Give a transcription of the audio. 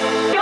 you.